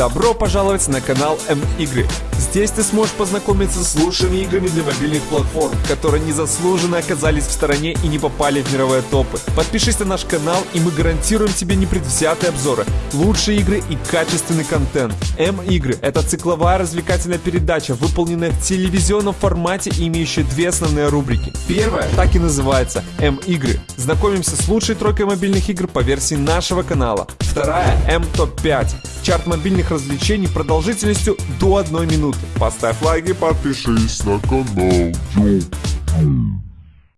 Добро пожаловать на канал М-игры. Здесь ты сможешь познакомиться с лучшими играми для мобильных платформ, которые незаслуженно оказались в стороне и не попали в мировые топы. Подпишись на наш канал, и мы гарантируем тебе непредвзятые обзоры, лучшие игры и качественный контент. М-игры — это цикловая развлекательная передача, выполненная в телевизионном формате и имеющая две основные рубрики. Первая так и называется М-игры. Знакомимся с лучшей тройкой мобильных игр по версии нашего канала. Вторая М-топ-5. Чарт мобильных развлечений продолжительностью до одной минуты. Поставь лайк и подпишись на канал. Йоу.